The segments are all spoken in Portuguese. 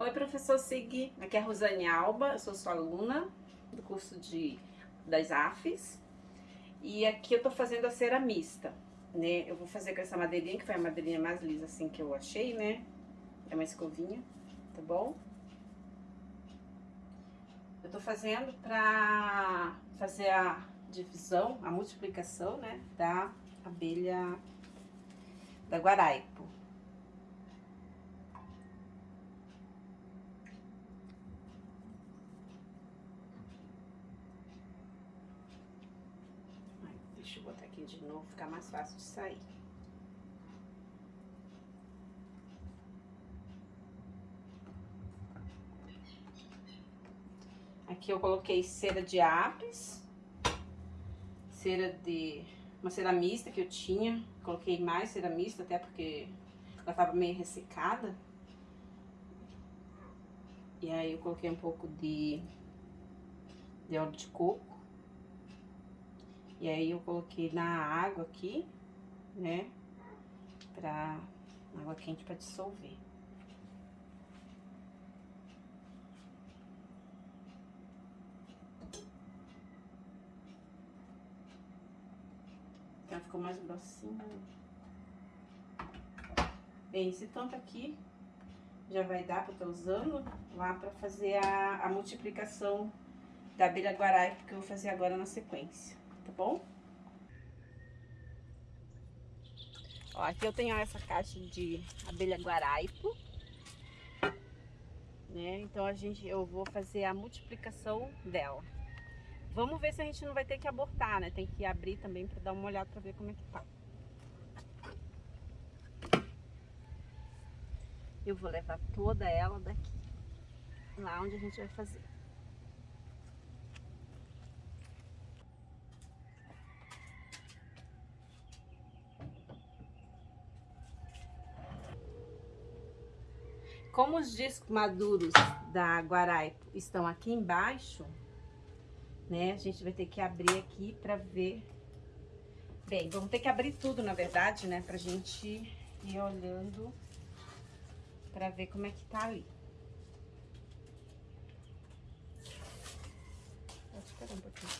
Oi, professor Sig, aqui é a Rosane Alba, eu sou sua aluna do curso de, das AFES e aqui eu tô fazendo a cera mista, né? Eu vou fazer com essa madeirinha, que foi a madeirinha mais lisa assim que eu achei, né? É uma escovinha, tá bom? Eu tô fazendo pra fazer a divisão, a multiplicação, né? Da abelha da Guaraipo. Deixa eu botar aqui de novo, ficar mais fácil de sair. Aqui eu coloquei cera de apis, cera de... uma cera mista que eu tinha, coloquei mais cera mista, até porque ela tava meio ressecada. E aí eu coloquei um pouco de, de óleo de coco. E aí eu coloquei na água aqui, né? Pra água quente pra dissolver. Ela ficou mais grossinha. Bem, esse tanto aqui já vai dar pra eu estar usando lá pra fazer a, a multiplicação da abelha guarai, que eu vou fazer agora na sequência tá bom? Ó, aqui eu tenho essa caixa de abelha guaraipo, né? Então a gente, eu vou fazer a multiplicação dela. Vamos ver se a gente não vai ter que abortar, né? Tem que abrir também para dar uma olhada para ver como é que tá. Eu vou levar toda ela daqui, lá onde a gente vai fazer. Como os discos maduros da Guaraipo estão aqui embaixo, né? A gente vai ter que abrir aqui pra ver. Bem, vamos ter que abrir tudo, na verdade, né? Pra gente ir olhando pra ver como é que tá ali. Pode esperar um pouquinho.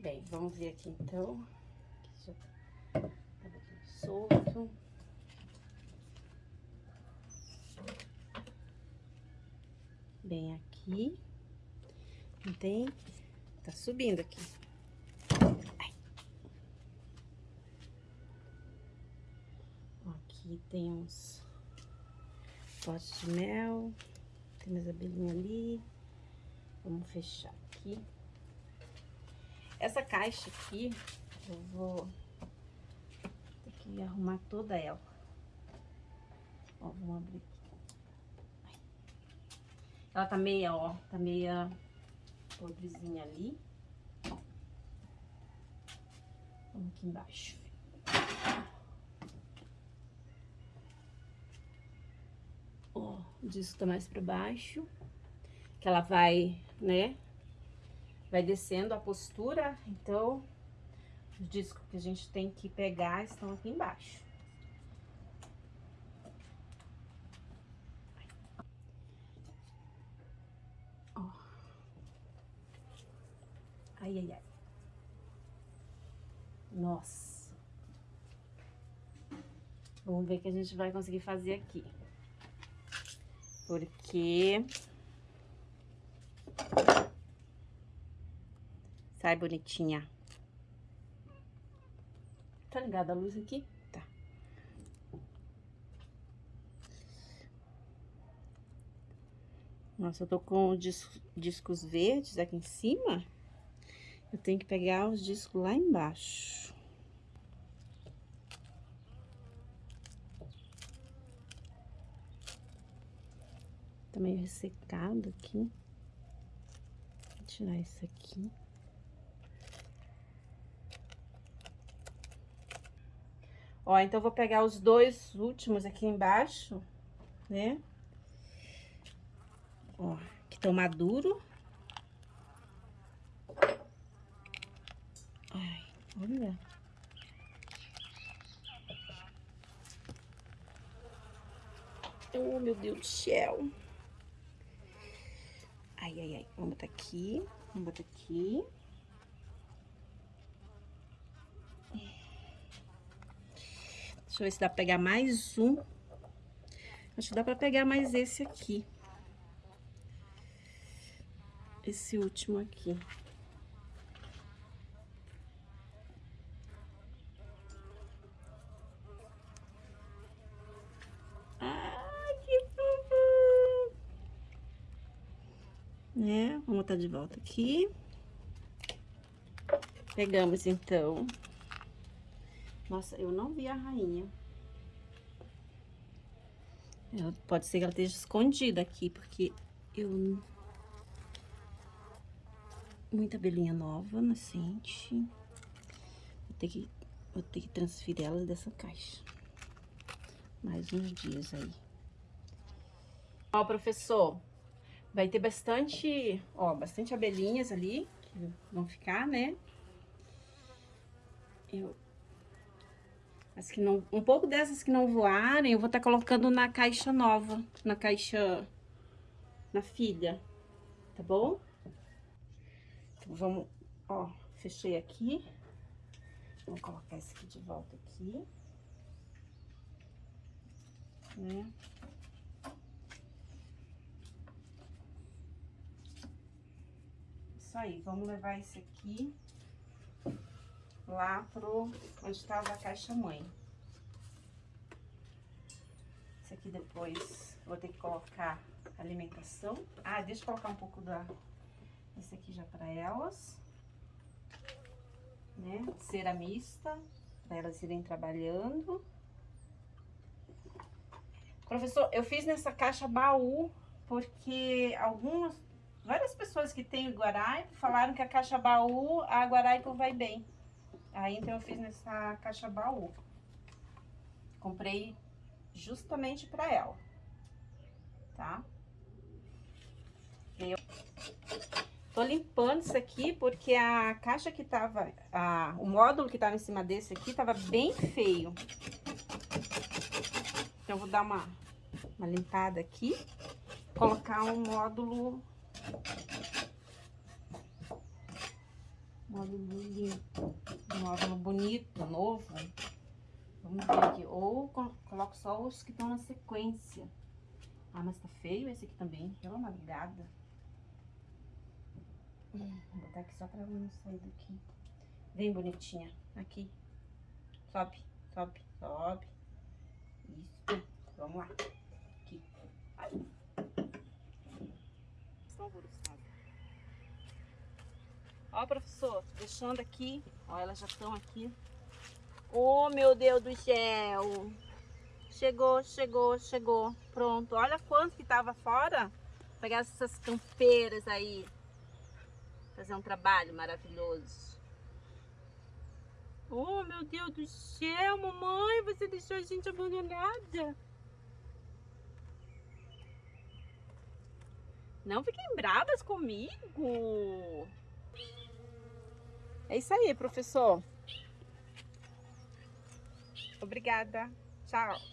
Bem, vamos ver aqui então. Aqui tá um pouquinho solto. bem aqui. Não tem... Tá subindo aqui. Ai. Aqui tem uns potes de mel. Tem mais abelhinha ali. Vamos fechar aqui. Essa caixa aqui, eu vou ter que arrumar toda ela. Ó, vamos abrir ela tá meia, ó, tá meia podrezinha ali. Vamos aqui embaixo. Ó, o disco tá mais pra baixo. Que ela vai, né, vai descendo a postura. Então, os discos que a gente tem que pegar estão aqui embaixo. Ai, ai, ai. Nossa. Vamos ver o que a gente vai conseguir fazer aqui. Porque... Sai bonitinha. Tá ligada a luz aqui? Tá. Nossa, eu tô com discos verdes aqui em cima. Eu tenho que pegar os discos lá embaixo. Tá meio ressecado aqui. Vou tirar isso aqui. Ó, então vou pegar os dois últimos aqui embaixo, né? Ó, que estão maduro. Olha. Oh, meu Deus do céu. Ai, ai, ai. Vamos botar aqui. Vamos botar aqui. Deixa eu ver se dá pra pegar mais um. Acho que dá pra pegar mais esse aqui. Esse último aqui. Ai, que fofo! Né? Vamos botar de volta aqui. Pegamos, então, nossa, eu não vi a rainha. Ela, pode ser que ela esteja escondida aqui, porque eu... Muita abelhinha nova, nascente. Vou ter que, vou ter que transferir elas dessa caixa. Mais uns dias aí. Ó, professor, vai ter bastante, ó, bastante abelhinhas ali, que vão ficar, né? Eu as que não, um pouco dessas que não voarem, eu vou estar tá colocando na caixa nova, na caixa, na filha, tá bom? Então, vamos, ó, fechei aqui. Vou colocar esse aqui de volta aqui. Né? Isso aí, vamos levar esse aqui lá pro onde estava a caixa mãe. Esse aqui depois vou ter que colocar alimentação. Ah, deixa eu colocar um pouco da esse aqui já para elas. Né? Cera mista, para elas irem trabalhando. Professor, eu fiz nessa caixa baú porque algumas, várias pessoas que têm Guaraipo falaram que a caixa baú, a Guaraipo vai bem. Aí, então, eu fiz nessa caixa baú. Comprei justamente pra ela, tá? Eu tô limpando isso aqui porque a caixa que tava, a, o módulo que tava em cima desse aqui tava bem feio. Então, eu vou dar uma, uma limpada aqui, colocar um módulo módulo limpo, módulo bonito, novo. Vamos ver aqui. Ou coloco só os que estão na sequência. Ah, mas tá feio esse aqui também. Pela madrugada. Vou botar aqui só pra não sair daqui. Vem, bonitinha. Aqui. Sobe, sobe, sobe. Isso. Vamos lá. Aqui. Ai. Estão Ó, professor, deixando aqui. Ó, elas já estão aqui. Oh, meu Deus do céu. Chegou, chegou, chegou. Pronto. Olha quanto que tava fora. Pegar essas campeiras aí. Fazer um trabalho maravilhoso. Oh, meu Deus do céu, mamãe. Você deixou a gente abandonada. Não fiquem bravas comigo. É isso aí, professor. Obrigada. Tchau.